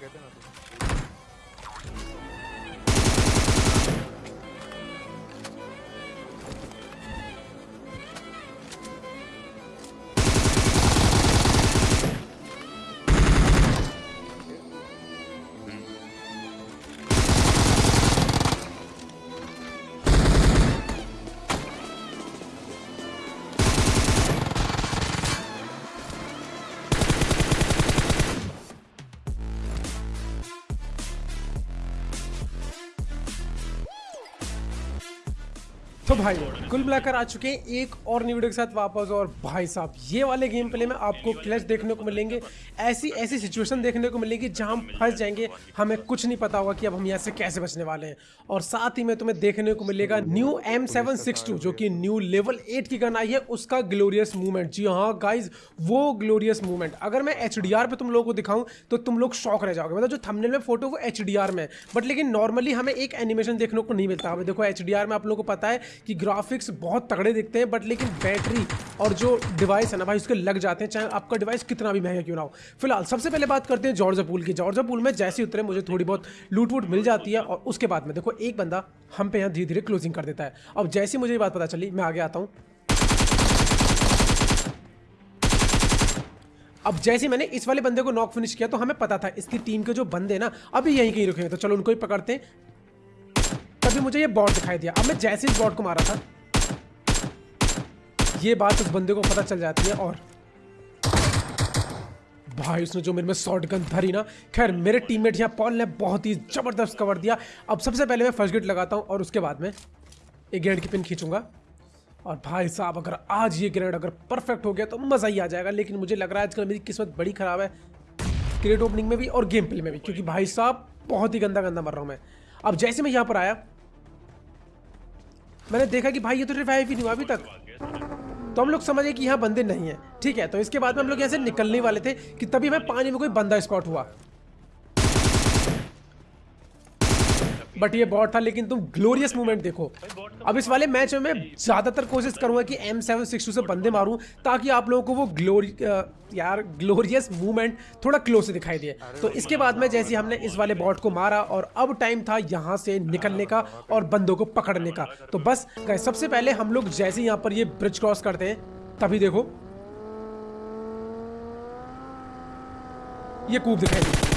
कहते ना तुम तो भाई, कुल मिलाकर आ चुके हैं एक और न्यू वीडियो के साथ वापस और भाई साहब, ये वाले गेम प्ले में आपको क्लच देखने को मिलेंगे। ऐसी ऐसी सिचुएशन देखने को मिलेगी जहाँ हम फंस जाएँगे। हमें कुछ नहीं पता होगा कि अब हम यहाँ से कैसे बचने वाले हैं। और साथ ही में तुम्हें देखने को मिलेगा न्यू एम जो कि न्यू लेवल एट की गन आई है। उसका ग्लोरियस मूवमेंट जी हाँ गाइज़ वो ग्लोरियस मूवमेंट अगर मैं एच पे तुम लोगों को दिखाऊँ तो तुम लोग शौक रह जाओगे। मतलब जो थमने में फ़ोटो वो HDR में बट लेकिन नॉर्मली हमें एक एनिमेशन देखने को नहीं मिलता। हमें देखो HDR में आप लोगों को पता है कि ग्राफिक्स बहुत तगड़े दिखते हैं बट लेकिन बैटरी और जो डिवाइस है ना भाई, उसके लग जाते हैं, चाहे आपका डिवाइस कितना भी महँगा क्यों ना हो। फ़िलहाल सबसे पहले बात करते हैं जॉर्जा पूल की। जॉर्जा पूल में जैसे उतरे, मुझे थोड़ी बहुत लूट वूट मिल जाती है और उसके बाद में देखो, एक बंदा हम पे यहाँ धीरे धीरे क्लोजिंग कर देता है। अब जैसे मुझे ये बात पता चली, मैं आगे आता हूँ। अब जैसे मैंने इस वाले बंदे को नॉक फिनिश किया तो हमें पता था, इसकी टीम के जो बंदे ना, अभी यहीं कहीं रुके हैं। तो चलो उनको ही पकड़ते हैं। तभी मुझे ये बॉट दिखाई दिया। अब मैं जैसे इस बॉट को मारा था, ये बात उस बंदे को पता चल जाती है और भाई उसने जो मेरे में शॉर्ट गन धरी ना, खैर, मेरे टीममेट यहाँ पॉल ने बहुत ही ज़बरदस्त कवर दिया। अब सबसे पहले मैं फ़र्स्ट गेट लगाता हूँ और उसके बाद में एक ग्रेनेड की पिन खींचूँगा। और भाई साहब, अगर आज ये ग्रेनेड अगर परफेक्ट हो गया तो मज़ा ही आ जाएगा, लेकिन मुझे लग रहा है आजकल मेरी किस्मत बड़ी ख़राब है। क्रिएट ओपनिंग में भी और गेम प्ले में भी, क्योंकि भाई साहब, बहुत ही गंदा गंदा मर रहा हूँ मैं। अब जैसे मैं यहाँ पर आया मैंने देखा कि भाई ये तो रिवाइव ही नहीं हुआ अभी तक। तो हम लोग समझे कि यहाँ बंदे नहीं है। ठीक है तो इसके बाद में हम लोग यहाँ से निकलने वाले थे कि तभी हमें पानी में कोई बंदा स्पॉट हुआ। बट ये बॉट था लेकिन तुम ग्लोरियस मूवमेंट देखो। अब इस वाले मैच में मैं ज़्यादातर कोशिश करूँगा कि एम सेवन सिक्स टू से बंदे मारूं ताकि आप लोगों को वो ग्लोरी यार ग्लोरियस मूवमेंट थोड़ा क्लोज से दिखाई दिए तो इसके बाद में जैसे हमने इस वाले बॉट को मारा और अब टाइम था यहाँ से निकलने का और बंदों को पकड़ने का। तो बस सबसे पहले हम लोग जैसे यहाँ पर ये ब्रिज क्रॉस करते हैं तभी देखो। ये कूप दिखाई दी।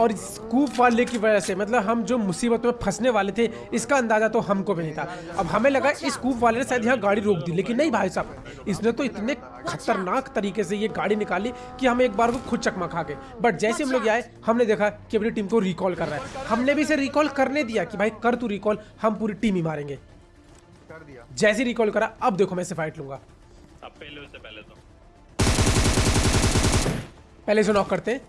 और स्कूप वाले की वजह से मतलब हम जो मुसीबत में फंसने वाले थे इसका अंदाज़ा तो हमको भी नहीं था। अब हमें लगा इस स्कूप वाले ने शायद यहाँ गाड़ी रोक दी लेकिन नहीं भाई साहब इसने तो इतने खतरनाक तरीके से ये गाड़ी निकाली कि हम एक बार को खुद चकमा खा गए। बट जैसे हम लोग आए हमने देखा कि अपनी टीम को रिकॉल कर रहा है। हमने भी इसे रिकॉल करने दिया कि भाई कर तू रिकॉल हम पूरी टीम ही मारेंगे। जैसे रिकॉल करा अब देखो मैं इसे फाइट लूँगा। पहले उससे पहले तो। पहले इसे नॉक करते हैं।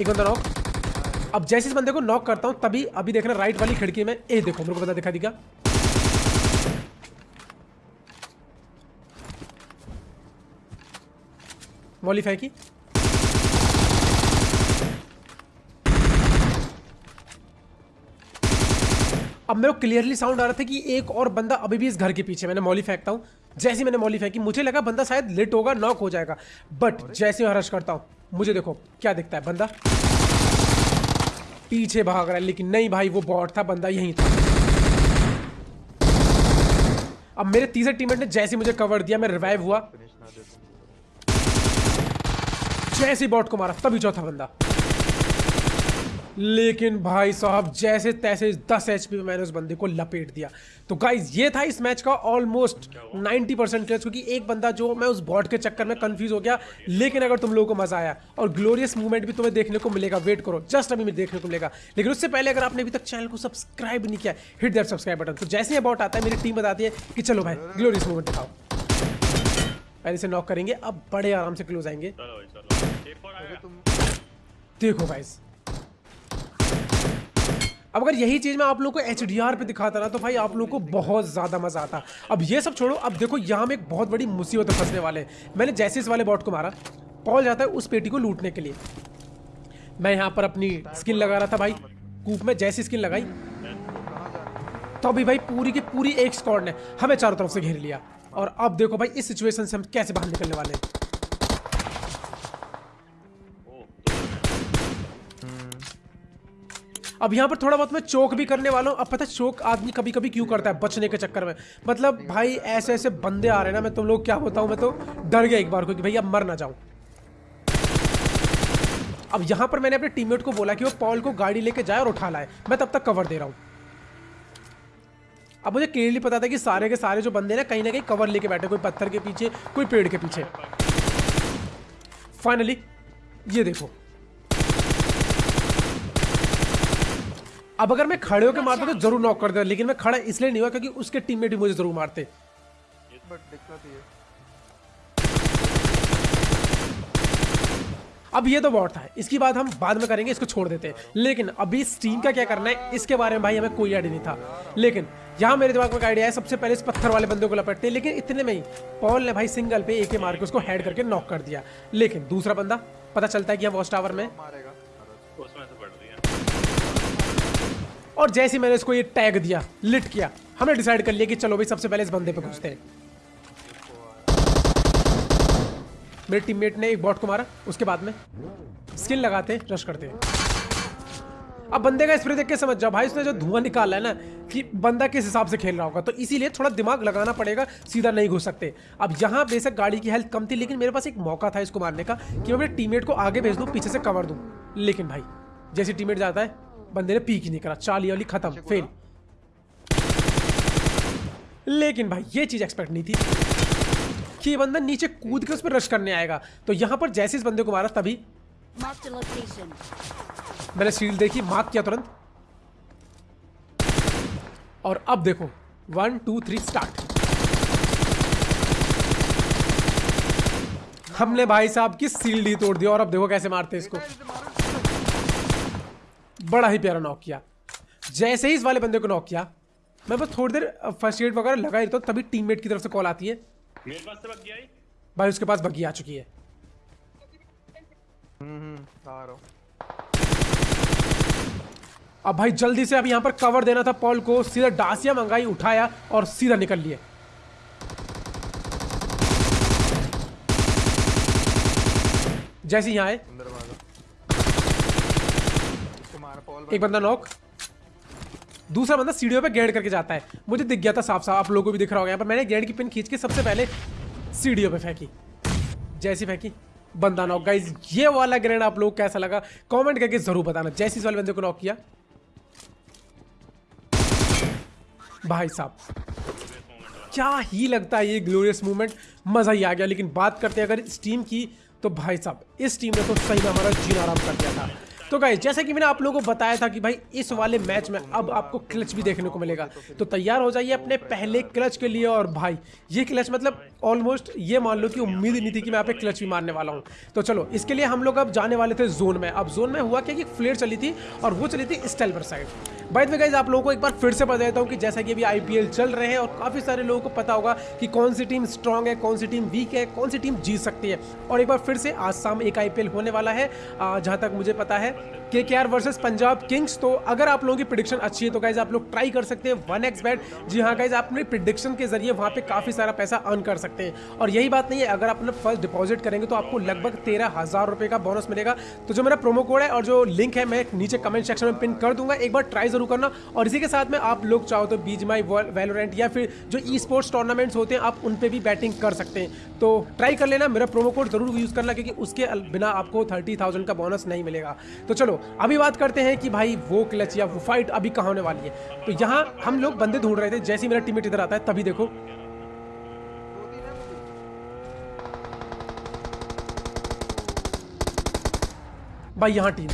एक बंदा नॉक अब जैसे इस बंदे को नॉक करता हूँ, तभी अभी देखना राइट वाली खिड़की में, ए, देखो, मेरे को बता दिखा दिखा। मॉली फेंकी अब मेरे को क्लियरली साउंड आ रहा था कि एक और बंदा अभी भी इस घर के पीछे मैंने मौली फेंकता हूँ। जैसे मैंने मौली फेंकी मुझे लगा बंदा शायद लेट होगा नॉक हो जाएगा। बट जैसे मैं रश करता हूँ मुझे देखो क्या दिखता है बंदा? पीछे भाग रहा है लेकिन नहीं भाई वो बॉट था बंदा यहीं था। अब मेरे तीसरे टीममेट ने जैसे मुझे कवर दिया मैं रिवाइव हुआ। जैसे बॉट को मारा तभी चौथा बंदा। लेकिन भाई साहब जैसे तैसे 10 एच पे मैंने उस बंदे को लपेट दिया। तो गाइज़ ये था इस मैच का ऑलमोस्ट 90 परसेंट क्लियर क्योंकि एक बंदा जो मैं उस बॉट के चक्कर में कंफ्यूज हो गया लेकिन अगर तुम लोगों को मज़ा आया और ग्लोरियस मूवमेंट भी तुम्हें देखने को मिलेगा वेट करो जस्ट अभी देखने को मिलेगा। लेकिन उससे पहले अगर आपने अभी तक चैनल को सब्सक्राइब नहीं किया हिट दैट सब्सक्राइब बटन तो जैसे ही बॉट आता है मेरी टीम बताती है कि चलो भाई ग्लोरियस मूवमेंट दिखाओ। पहले से नॉक करेंगे अब बड़े आराम से क्लोज आएँगे। देखो भाई चलो एक और आ गया तुम देखो गाइस अब अगर यही चीज़ मैं आप लोगों को एचडीआर पे दिखाता ना तो भाई आप लोगों को बहुत ज़्यादा मज़ा आता। अब ये सब छोड़ो, अब देखो यहाँ में एक बहुत बड़ी मुसीबत फंसने वाले मैंने जैसे इस वाले बॉट को मारा पॉल जाता है उस पेटी को लूटने के लिए। मैं यहाँ पर अपनी स्किन लगा रहा था भाई, कूप में जैसी स्किन लगाई। तो अभी भाई पूरी की पूरी एक स्कॉड ने हमें चारों तरफ़ से घेर लिया। और अब देखो भाई इस सिचुएशन से हम कैसे बाहर निकलने वाले हैं। अब यहाँ पर थोड़ा बहुत मैं चौक भी करने वाला हूँ। अब पता है, चोक आदमी कभी कभी क्यों करता है बचने के चक्कर में? मतलब भाई ऐसे ऐसे बंदे आ रहे हैं ना, मैं तुम लोग क्या बताऊँ? मैं तो डर गया एक बार को कि भैया, मर ना जाऊँ। अब यहाँ पर मैंने अपने टीममेट को बोला कि वो पॉल को गाड़ी लेके जाए और उठा लाए। मैं तब तक कवर दे रहा हूँ। अब मुझे क्लियरली पता था कि सारे के सारे जो बंदे ना, कहीं ना कहीं कवर लेके बैठे कोई पत्थर के पीछे, कोई पेड़ के पीछे। फाइनली ये देखो। अब अगर मैं खड़े होकर मारता तो ज़रूर नॉक कर देता लेकिन मैं खड़ा इसलिए नहीं हुआ क्योंकि उसके टीममेट भी मुझे ज़रूर मारते। बट दिक्कत ये। अब ये तो बॉट था इसकी बात हम बाद में करेंगे इसको छोड़ देते हैं। लेकिन अभी स्टीम का क्या करना है इसके बारे में भाई हमें कोई आइडिया नहीं था। लेकिन यहाँ मेरे दिमाग में आइडिया है सबसे पहले इस पत्थर वाले बंदे को लपटते हैं लेकिन इतने में ही पॉल ने भाई सिंगल पे एक ही मार के उसको हेड करके नॉक कर दिया। लेकिन दूसरा बंदा पता चलता है कि हम वॉच टावर में मारेगा उसमें से पड़ रही है और जैसे मैंने इसको ये टैग दिया लिट किया, हमने डिसाइड कर लिया कि चलो भाई, सबसे पहले इस बंदे पे घुसते हैं। मेरे टीममेट ने एक बॉट को मारा, उसके बाद में स्किल लगाते रश करते अब बंदे का स्प्रे देख के समझ जाओ, भाई, उसने जो धुआँ निकाला है ना, कि बंदा किस हिसाब से खेल रहा होगा तो इसीलिए थोड़ा दिमाग लगाना पड़ेगा, सीधा नहीं घुस सकते। अब यहाँ बेशक गाड़ी की हेल्थ कम थी, लेकिन मेरे पास एक मौका था इसको मारने का, कि मैं अपने टीममेट को आगे भेज दूँ, पीछे से कवर दूँ। लेकिन भाई, जैसे टीममेट जाता है बंदे ने पीक ही नहीं करा। चाली वाली खत्म फेल लेकिन भाई ये चीज़ एक्सपेक्ट नहीं थी कि ये बंदा नीचे कूद के उस पर रश करने आएगा। तो यहाँ पर जैसे इस बंदे को मारा तभी. मैंने शील्ड देखी मार्क किया तुरंत। और अब देखो वन टू थ्री स्टार्ट हमने भाई साहब की सील ही तोड़ दिया और अब देखो कैसे मारते हैं इसको। बड़ा ही प्यारा नॉक किया। जैसे ही इस वाले बंदे को नॉक किया मैं बस थोड़ी देर फ़र्स्ट एड वगैरह लगा ही रहता हूँ तभी टीममेट की तरफ़ से कॉल आती है। मेरे पास से गया भाई उसके पास बग्गी आ चुकी है। हम्म हूँ। अब भाई जल्दी से अब यहाँ पर कवर देना था पॉल को सीधा डासिया मंगाई उठाया और सीधा निकल लिए। जैसे यहाँ आए अंदर भागा इसको मारा पॉल एक बंदा नॉक दूसरा बंदा सीढ़ियों पे गेड़ करके जाता है। मुझे दिख गया था साफ़ साफ़ आप लोगों को भी दिख रहा होगा। यहाँ पर मैंने गेड़ की पिन खींच के सबसे पहले सीढ़ियों पे फेंकी। जैसी फेंकी, बंदा नॉक गाइस ये वाला ग्रेड आप लोग कैसा लगा? कमेंट करके ज़रूर बताना। जैसी इस वाले बंदे को नॉक किया। भाई साहब, क्या ही लगता है ये ग्लोरियस मूवमेंट मज़ा ही आ गया। लेकिन बात करते हैं, अगर इस टीम की तो भाई साहब, इस टीम ने तो सही में हमारा जीना आराम कर दिया था। तो गाइस जैसा कि मैंने आप लोगों को बताया था कि भाई, इस वाले मैच में अब आपको क्लच भी देखने को मिलेगा। तो तैयार हो जाइए अपने पहले क्लच के लिए और भाई, ये क्लच मतलब ऑलमोस्ट ये मान लो कि उम्मीद नहीं थी कि मैं यहाँ पे क्लच भी मारने वाला हूँ। तो चलो, इसके लिए हम लोग अब जाने वाले थे जोन में। अब जोन में हुआ क्या कि फ्लेयर चली थी और वो चली थी स्टेलवर साइड द वे गाइज़ आप लोगों को एक बार फिर से बता देता हूँ कि जैसा कि अभी आईपीएल चल रहे हैं और काफ़ी सारे लोगों को पता होगा कि कौन सी टीम स्ट्रांग है, कौन सी टीम वीक है, कौन सी टीम जीत सकती है। और एक बार फिर से आज शाम एक आईपीएल होने वाला है जहाँ तक मुझे पता है। के के आर वर्सेज पंजाब किंग्स तो अगर आप लोगों की प्रिडिक्शन अच्छी है तो गाइज़ आप लोग ट्राई कर सकते हैं। वन एक्स बैट जी हाँ गाइज़ आप अपने प्रिडिक्शन के ज़रिए वहाँ पे काफ़ी सारा पैसा अर्न कर सकते हैं। और यही बात नहीं है, अगर आप अपना फ़र्स्ट डिपॉजिट करेंगे तो आपको लगभग तेरह हज़ार रुपये का बोनस मिलेगा। तो जो मेरा प्रोमो कोड है और जो लिंक है, मैं नीचे कमेंट सेक्शन में पिन कर दूँगा। एक बार ट्राई ज़रूर करना। और इसी के साथ में आप लोग चाहो तो बीज माई वैलोरेंट या फिर जो ई स्पोर्ट्स टूर्नामेंट्स होते हैं, आप उन पर भी बैटिंग कर सकते हैं। तो ट्राई कर लेना, मेरा प्रोमो कोड ज़रूर यूज़ करना, क्योंकि उसके बिना आपको थर्टी थाउज़ेंड का बोनस नहीं मिलेगा। तो चलो अभी बात करते हैं कि भाई वो क्लच या वो फाइट अभी कहाँ होने वाली है। तो यहाँ हम लोग बंदे ढूंढ रहे थे जैसे ही मेरा टीममेट इधर आता है तभी देखो। भाई यहाँ टीम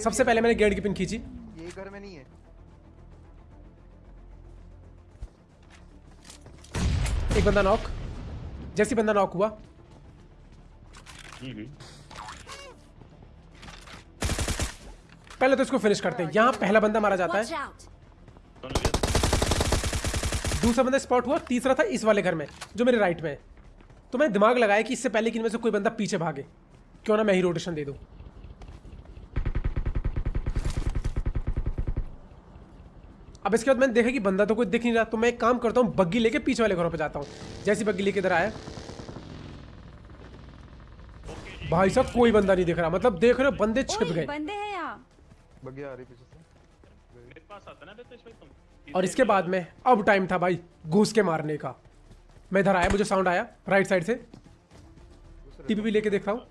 सबसे पहले मैंने गेट की पिन खींची। ये घर में नहीं है। एक बंदा नॉक जैसे ही बंदा नॉक हुआ। पहले तो इसको फिनिश करते हैं। यहाँ पहला बंदा मारा जाता है। दूसरा बंदा स्पॉट हुआ तीसरा था इस वाले घर में जो मेरे राइट में है। तो मैंने दिमाग लगाया कि इससे पहले कि इनमें से कोई बंदा पीछे भागे। क्यों ना मैं ही रोटेशन दे दूँ। अब इसके बाद मैंने देखा कि बंदा तो कोई दिख नहीं रहा तो मैं एक काम करता हूँ बग्गी लेके पीछे वाले घरों पर जाता हूँ। जैसी बग्गी लेके इधर आया। भाई साहब कोई बंदा नहीं दिख रहा। मतलब देख रहे हो बंदे छिप गए। बंदे हैं यहाँ। बग्गी आ रही पीछे से। मेरे पास आता ना तुम? और इसके बाद में अब टाइम था भाई घुस के मारने का। मैं इधर आया मुझे साउंड आया राइट साइड से। टीपी भी लेके देख रहा हूँ।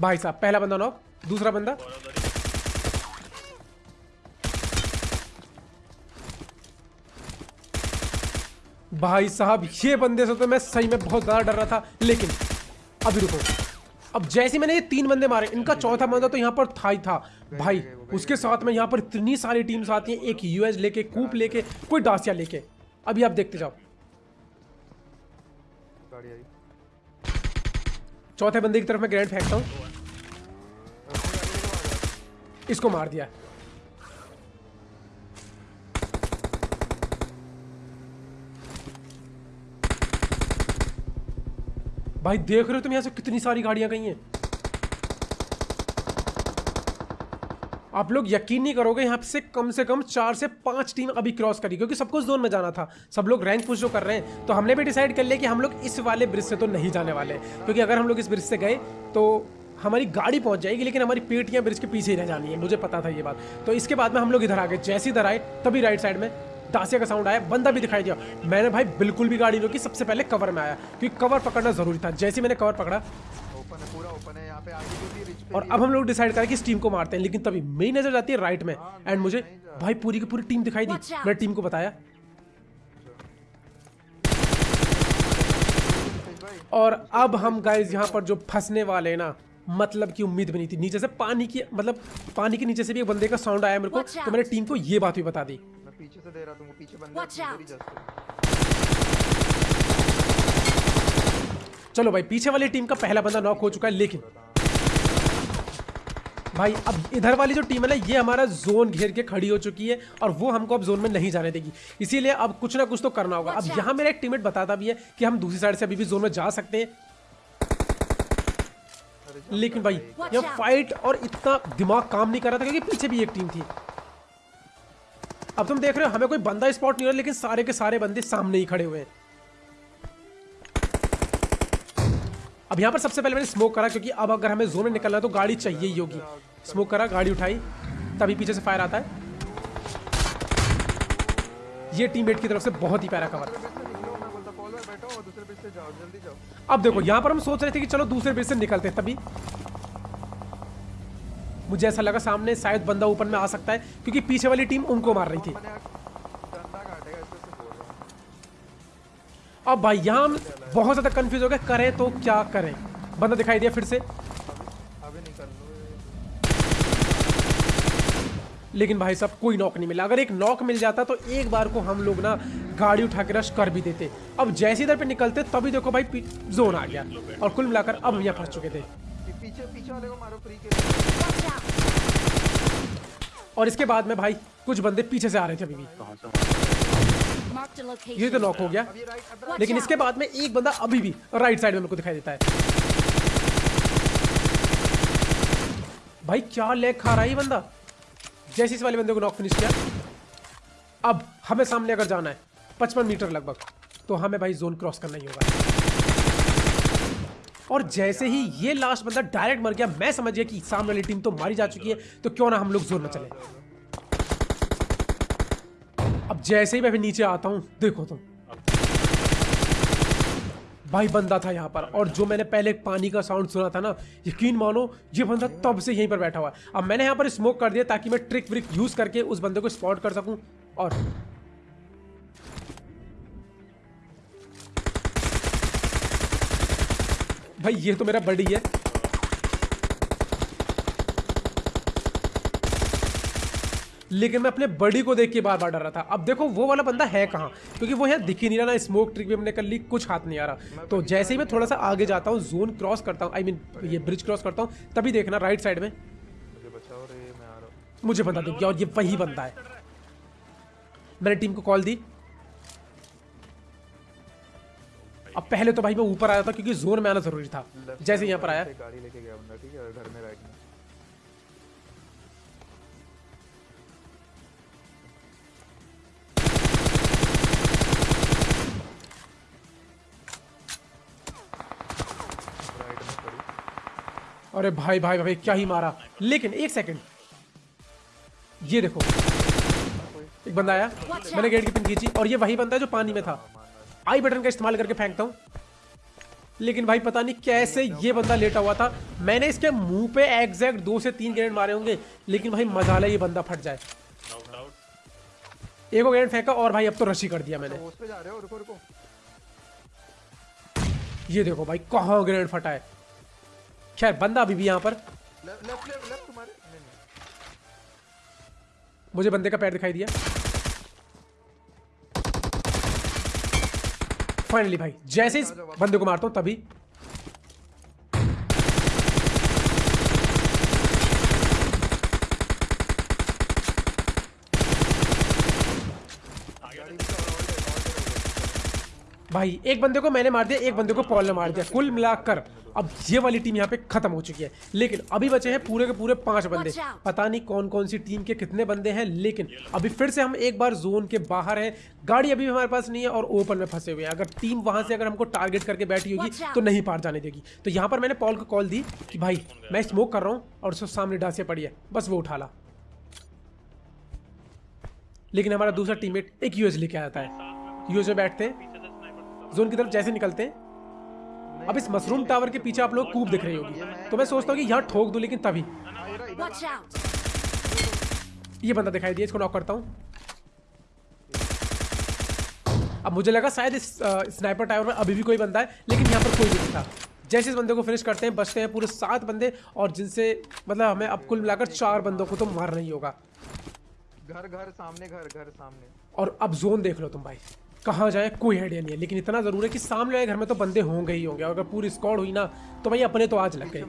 भाई साहब पहला बंदा नॉक दूसरा बंदा। भाई साहब ये बंदे से तो मैं सही में बहुत ज़्यादा डर रहा था लेकिन अभी रुको। अब जैसे मैंने ये तीन बंदे मारे इनका चौथा बंदा तो यहाँ पर था ही था। भाई उसके साथ में यहाँ पर इतनी सारी टीम्स आती हैं एक यूएस लेके कूप लेके कोई डासिया लेके। अभी आप देखते जाओ। चौथे बंदे की तरफ़ मैं ग्रैंड फेंकता हूँ। इसको मार दिया। भाई देख रहे हो तुम यहाँ से कितनी सारी गाड़ियाँ गई हैं। आप लोग यकीन नहीं करोगे, यहाँ से कम से कम चार से पाँच टीम अभी क्रॉस करी, क्योंकि सबको जोन में जाना था। सब लोग रैंक पुश जो कर रहे हैं तो हमने भी डिसाइड कर लिया कि हम लोग इस वाले ब्रिज से तो नहीं जाने वाले क्योंकि अगर हम लोग इस ब्रिज से गए तो हमारी गाड़ी पहुँच जाएगी, लेकिन हमारी पेटियाँ ब्रिज के पीछे ही रह जानी है। मुझे पता था ये बात। तो इसके बाद में हम लोग इधर आ गए, जैसे इधर आए, तभी राइट साइड में दासिया का साउंड आया बंदा भी दिखाई दिया। मैंने भाई बिल्कुल भी गाड़ी रोकी सबसे पहले कवर में आया क्योंकि कवर पकड़ना ज़रूरी था। जैसे मैंने कवर पकड़ा ओपन है पूरा ओपन है यहाँ पे आगे जो भी रिच पे और अब हम लोग डिसाइड करें कि इस टीम को मारते हैं लेकिन तभी मेरी नज़र जाती है राइट में। एंड मुझे भाई पूरी की पूरी टीम दिखाई दी। मैंने टीम को बताया। और अब हम गाइज़ यहाँ पर जो फंसने वाले ना मतलब की उम्मीद बनी थी। नीचे से पानी की मतलब पानी के नीचे से भी एक बंदे का साउंड आया मेरे को तो मैंने टीम को ये बात भी बता दी। पीछे से दे रहा तुमको पीछे बंदे। चलो भाई पीछे वाली टीम का पहला बंदा नॉक हो चुका है लेकिन भाई अब इधर वाली जो टीम है ना ये हमारा जोन घेर के खड़ी हो चुकी है और वो हमको अब जोन में नहीं जाने देगी। इसीलिए अब कुछ ना कुछ तो करना होगा। अब. यहाँ मेरा एक टीममेट बताता भी है कि हम दूसरी साइड से अभी भी जोन में जा सकते हैं। लेकिन भाई ये फाइट और इतना दिमाग काम नहीं कर रहा था क्योंकि पीछे भी एक टीम थी। अब तुम देख रहे हो, हमें कोई बंदा स्पॉट नहीं हो रहा, लेकिन सारे के सारे बंदे सामने ही खड़े हुए हैं। अब यहाँ पर सबसे पहले मैंने स्मोक करा, क्योंकि अब अगर हमें जोन में निकलना है तो गाड़ी चाहिए ही होगी। स्मोक करा, गाड़ी उठाई, तभी पीछे से फायर आता है। ये टीममेट की तरफ़ से बहुत ही प्यारा कवर अब देखो, यहाँ पर हम सोच रहे थे कि चलो दूसरे ब्रिज से निकलते हैं तभी। मुझे ऐसा लगा सामने शायद बंदा ऊपर में आ सकता है क्योंकि पीछे वाली टीम उनको मार रही थी। अब भाई यहाँ हम बहुत ज़्यादा कंफ्यूज हो गए करें तो क्या करें? बंदा दिखाई दिया फिर से। लेकिन भाई साहब कोई नॉक नहीं मिला। अगर एक नॉक मिल जाता तो एक बार को हम लोग ना गाड़ी उठा के रश कर भी देते। अब जैसे इधर पे निकलते तभी देखो भाई जोन आ गया। और कुल मिलाकर अब हम यहाँ फंस चुके थे। पीछे पीछे वाले को मारो फ्री के और इसके बाद में भाई कुछ बंदे पीछे से आ रहे थे अभी भी. ये तो नॉक हो गया। लेकिन इसके बाद में एक बंदा अभी भी राइट साइड में मेरे को दिखाई देता है। भाई क्या लेग खा रहा है ये बंदा? जैसे इस वाले बंदे को नॉक फिनिश किया। अब हमें सामने अगर जाना है पचपन मीटर लगभग तो हमें भाई जोन क्रॉस करना ही होगा। और जैसे ही ये लास्ट बंदा डायरेक्ट मर गया, मैं समझ गया कि सामने वाली टीम तो मारी जा चुकी है तो क्यों ना हम लोग ज़ोर में चले। अब जैसे ही मैं भी नीचे आता हूँ, देखो तुम। भाई बंदा था यहाँ पर, और जो मैंने पहले पानी का साउंड सुना था ना, यकीन मानो, ये बंदा तब से यहीं पर बैठा हुआ है। अब मैंने यहाँ पर स्मोक कर दिया ताकि मैं ट्रिक व्रिक यूज़ करके उस बंदे को स्पॉट कर सकूँ, और भाई ये तो मेरा बड़ी है। लेकिन मैं अपने बड़ी को देख के बार बार डर रहा था। अब देखो वो वाला बंदा है कहाँ? क्योंकि वो यहाँ दिख ही नहीं रहा ना स्मोक ट्रिक भी हमने कर ली कुछ हाथ नहीं आ रहा। तो जैसे ही मैं थोड़ा सा आगे जाता हूँ जोन क्रॉस करता हूँ आई मीन ये ब्रिज क्रॉस करता हूँ तभी देखना राइट साइड में। मुझे बंदा दिख गया और ये वही बंदा है। मैंने टीम को कॉल दी। अब पहले तो भाई मैं ऊपर आया था क्योंकि जोन में आना ज़रूरी था। जैसे यहाँ पर आया। गाड़ी लेके गया बंदा ठीक है? घर में राइट में। अरे भाई भाई भाई क्या ही मारा। लेकिन एक सेकंड ये देखो। एक बंदा आया। मैंने गेट की पिन खींची और ये वही बंदा है जो पानी में था। आई बटन का इस्तेमाल करके फेंकता हूँ। लेकिन भाई पता नहीं कैसे ये बंदा लेटा हुआ था। मैंने इसके मुँह पे एग्जैक्ट दो से तीन ग्रेनेड मारे होंगे लेकिन भाई मज़ा ये बंदा फट जाए। एक ग्रेनेड फेंका और भाई अब तो रशी कर दिया मैंने। तो उस पे जा रहे रुको रुको। ये देखो भाई कहाँ ग्रेनेड फटा है। खैर बंदा अभी भी यहाँ पर। मुझे बंदे का पैर दिखाई दिया। फाइनली भाई जैसे इस बंदे को मारता हूँ तभी गाड़ी भी तो और ले और ले भाई एक बंदे को मैंने मार दिया एक बंदे को पॉल ने मार दिया। कुल मिलाकर। अब ये वाली टीम यहाँ पे खत्म हो चुकी है। लेकिन अभी बचे हैं पूरे के पूरे पाँच बंदे। पता नहीं कौन कौन सी टीम के कितने बंदे हैं लेकिन अभी फिर से हम एक बार जोन के बाहर हैं। गाड़ी अभी हमारे पास नहीं है और ओपन में फंसे हुए हैं। अगर टीम वहाँ से अगर हमको टारगेट करके बैठी होगी तो नहीं पार जाने देगी। तो यहाँ पर मैंने पॉल को कॉल दी कि भाई मैं स्मोक कर रहा हूँ और उसको सामने डांसिया पड़ी है। बस वो उठा ला। लेकिन हमारा दूसरा टीममेट एक यूएस लेके आता है। यूएस में बैठते हैं। जोन की तरफ़ जैसे निकलते हैं। अब इस मशरूम टावर के पीछे आप लोग कूब दिख रही होगी। तो मैं सोचता हूँ कि यहाँ ठोक दूँ लेकिन तभी! ये बंदा दिखाई दिया इसको नॉक करता हूँ। अब मुझे लगा शायद इस स्नाइपर टावर में अभी भी कोई बंदा है लेकिन यहाँ पर कोई भी नहीं था। जैसे इस बंदे को फिनिश करते हैं बचते हैं पूरे सात बंदे और जिनसे मतलब हमें अब कुल मिलाकर चार बंदों को तो मारना ही होगा। घर घर सामने घर घर सामने। और अब जोन देख लो तुम भाई। कहाँ जाए कोई आइडिया नहीं है। लेकिन इतना ज़रूर है कि सामने वाले घर में तो बंदे होंगे ही होंगे। अगर पूरी स्क्वाड हुई ना तो भाई अपने तो आज लग गए।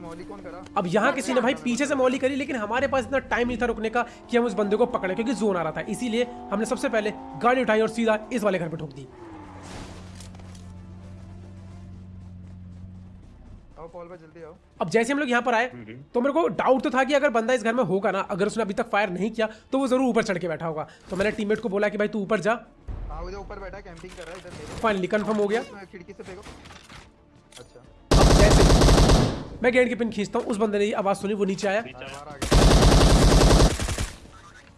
अब यहाँ किसी ने भाई पीछे से मौली करी लेकिन हमारे पास इतना टाइम नहीं था रुकने का कि हम उस बंदे को पकड़े क्योंकि जोन आ रहा था। इसीलिए हमने सबसे पहले गाड़ी उठाई और सीधा इस वाले घर पे ठोक दी। आओ पॉल पे जल्दी अब जैसे हम लोग यहाँ पर आए तो मेरे को डाउट तो था कि अगर बंदा इस घर में होगा ना अगर उसने अभी तक फायर नहीं किया तो वो ज़रूर ऊपर चढ़ के बैठा होगा। तो मैंने टीममेट को बोला कि भाई तू ऊपर जा। हाँ उधर ऊपर बैठा कैंपिंग कर रहा है इधर फाइनली कंफर्म हो गया। खिड़की से फेंको। अच्छा। अब जैसे मैं गेट की पिन खींचता हूँ उस बंदे ने ये आवाज़ सुनी वो नीचे आया।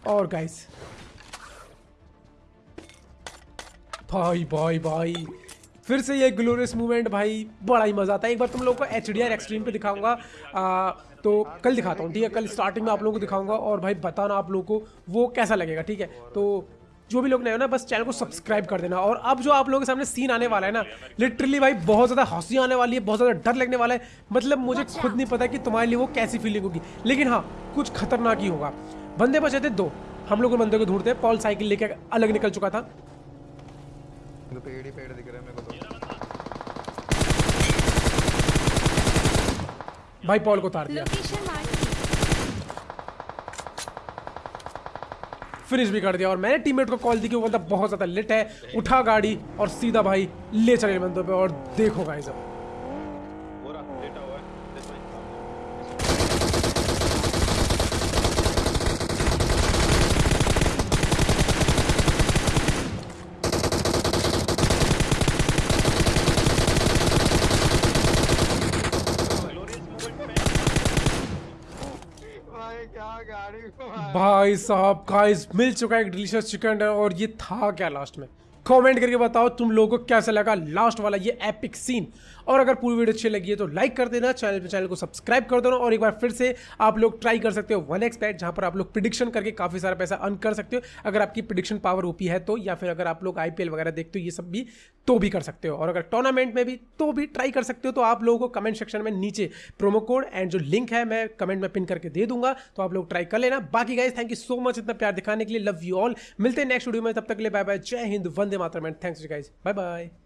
और गाइस भाई भाई भाई। फिर से ये ग्लोरियस मूवमेंट भाई बड़ा ही मज़ा आता है। एक बार तुम लोगों को एच डी आर एक्सट्रीम पे दिखाऊँगा। आ, तो कल दिखाता हूँ ठीक है? कल स्टार्टिंग में आप लोगों को दिखाऊँगा और भाई बताना आप लोगों को वो कैसा लगेगा ठीक है? तो जो भी लोग नए हो ना बस चैनल को सब्सक्राइब कर देना। और अब जो आप लोगों के सामने सीन आने वाला है ना लिटरली भाई बहुत ज़्यादा हँसी आने वाली है बहुत ज़्यादा डर लगने वाला है। मतलब मुझे खुद नहीं पता कि तुम्हारे लिए वो कैसी फीलिंग होगी। लेकिन हाँ कुछ खतरनाक ही होगा। बंदे बचे थे दो। हम लोग उन बंदे को ढूंढते पॉल साइकिल लेके अलग निकल चुका था। तो पेड़ ही पेड़ दिख रहे हैं मेरे को तो। भाई पॉल को उतार दिया। फिनिश भी कर दिया। और मैंने टीममेट को कॉल दी कि वो बंदा बहुत ज़्यादा लेट है, उठा गाड़ी और सीधा भाई ले चले बंदों पे और देखो गाइस अब पूरा लेटा हुआ है दिस वे ग्लोरियस मूवमेंट भाई क्या गाड़ी को मार- भाई साहब गाइस मिल चुका है एक डिलीशियस चिकन और ये था क्या लास्ट में? कमेंट करके बताओ तुम लोगों को कैसा लगा? लास्ट वाला ये एपिक सीन और अगर पूरी वीडियो अच्छी लगी है तो लाइक कर देना चैनल पे चैनल को सब्सक्राइब कर देना और एक बार फिर से आप लोग ट्राई कर सकते हो वन एक्स जहाँ पर आप लोग प्रिडिक्शन करके काफ़ी सारा पैसा अर्न कर सकते हो। अगर आपकी प्रिडिक्शन पावर ओपी है तो या फिर अगर आप लोग आईपीएल वगैरह देखते हो, ये सब भी तो भी कर सकते हो। और अगर टूर्नामेंट में भी तो भी ट्राई कर सकते हो तो आप लोगों को कमेंट सेक्शन में नीचे प्रोमो कोड एंड जो लिंक है मैं कमेंट में पिन करके दे दूँगा तो आप लोग ट्राई कर लेना। बाकी guys thank you so much इतना प्यार दिखाने के लिए लव यू ऑल मिलते हैं नेक्स्ट वीडियो में, तब तक के लिए बाय बाय जय हिंद, वंदे मातरम and thanks guys bye bye